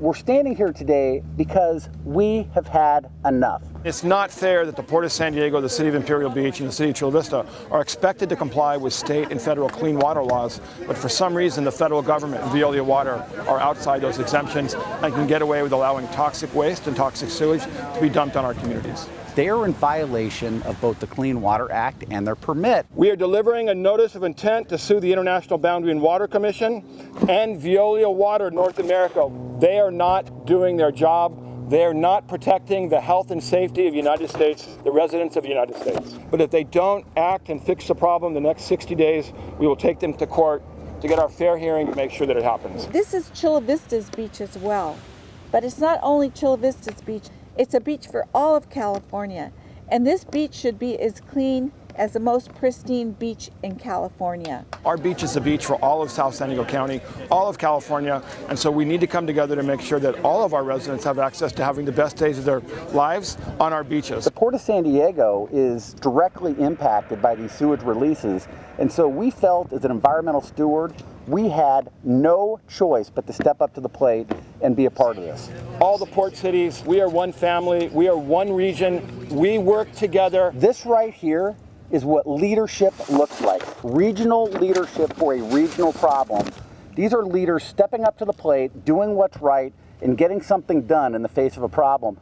We're standing here today because we have had enough. It's not fair that the Port of San Diego, the City of Imperial Beach, and the City of Chula Vista are expected to comply with state and federal clean water laws, but for some reason the federal government and Veolia Water are outside those exemptions and can get away with allowing toxic waste and toxic sewage to be dumped on our communities. They are in violation of both the Clean Water Act and their permit. We are delivering a notice of intent to sue the International Boundary and Water Commission and Veolia Water North America. They are not doing their job. They are not protecting the health and safety of the United States, the residents of the United States. But if they don't act and fix the problem the next 60 days, we will take them to court to get our fair hearing to make sure that it happens. This is Chula Vista's beach as well. But it's not only Chula Vista's beach, it's a beach for all of California. And this beach should be as clean as the most pristine beach in California. Our beach is a beach for all of South San Diego County, all of California, and so we need to come together to make sure that all of our residents have access to having the best days of their lives on our beaches. The Port of San Diego is directly impacted by these sewage releases, and so we felt as an environmental steward, we had no choice but to step up to the plate and be a part of this. All the port cities, we are one family, we are one region, we work together. This right here is what leadership looks like. Regional leadership for a regional problem. These are leaders stepping up to the plate, doing what's right, and getting something done in the face of a problem.